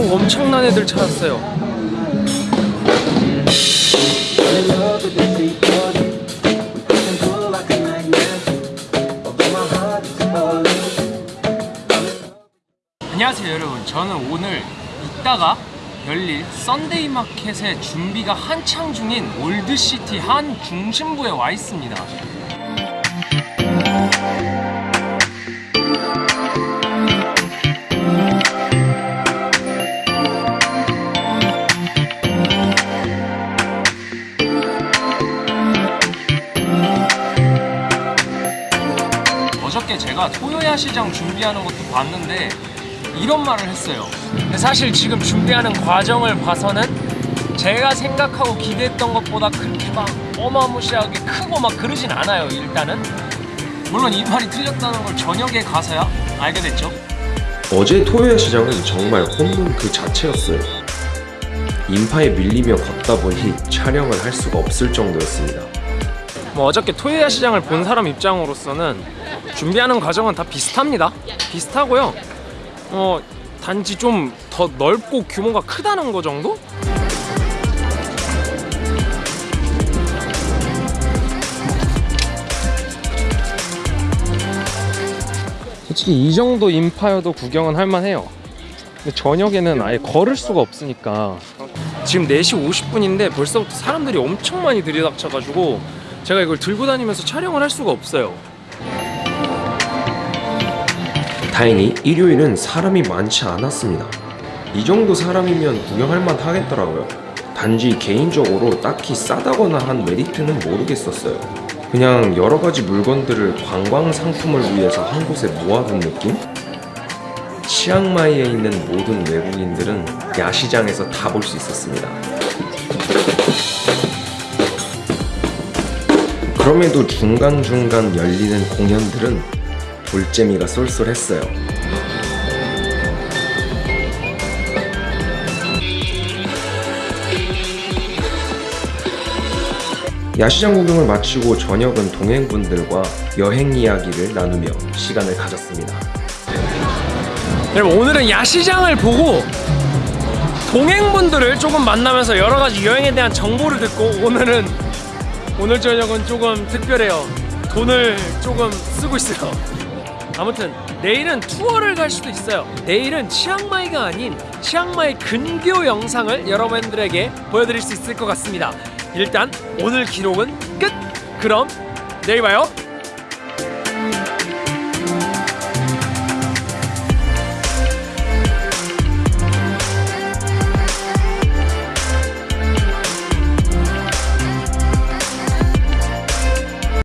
오, 엄청난 애들 찾았어요. 안녕하세요 여러분. 저는 오늘 이따가 열릴 Sunday Market의 준비가 한창 중인 Old City 한 중심부에 와 있습니다 제가 토요야 시장 준비하는 것도 봤는데 이런 말을 했어요. 사실 지금 준비하는 과정을 봐서는 제가 생각하고 기대했던 것보다 그렇게 막 어마무시하게 크고 막 그러진 않아요. 일단은 물론 이 말이 틀렸다는 걸 저녁에 가서야 알게 됐죠. 어제 토요일 시장은 정말 홈런 그 자체였어요. 인파에 밀리며 걷다 보니 촬영을 할 수가 없을 정도였습니다. 뭐 어저께 토요야 시장을 본 사람 입장으로서는 준비하는 과정은 다 비슷합니다. 비슷하고요. 어 단지 좀 더 넓고 규모가 크다는 거 정도? 솔직히 이 정도 인파여도 구경은 할만해요. 근데 저녁에는 아예 걸을 수가 없으니까 지금 4시 50분인데 벌써부터 사람들이 엄청 많이 들이닥쳐가지고 제가 이걸 들고 다니면서 촬영을 할 수가 없어요. 다행히 일요일은 사람이 많지 않았습니다. 이 정도 사람이면 구경할 만 하겠더라고요. 단지 개인적으로 딱히 싸다거나 한 메리트는 모르겠었어요. 그냥 여러 가지 물건들을 관광 상품을 위해서 한 곳에 모아둔 느낌? 치앙마이에 있는 모든 외국인들은 야시장에서 다 볼 수 있었습니다. 그럼에도 중간중간 열리는 공연들은 볼재미가 쏠쏠했어요. 야시장 구경을 마치고 저녁은 동행분들과 여행 이야기를 나누며 시간을 가졌습니다. 여러분 오늘은 야시장을 보고 동행분들을 조금 만나면서 여러 가지 여행에 대한 정보를 듣고 오늘은 오늘 저녁은 조금 특별해요. 돈을 조금 쓰고 있어요. 아무튼 내일은 투어를 갈 수도 있어요. 내일은 치앙마이가 아닌 치앙마이 근교 영상을 여러분들에게 보여드릴 수 있을 것 같습니다. 일단 오늘 기록은 끝. 그럼 내일 봐요.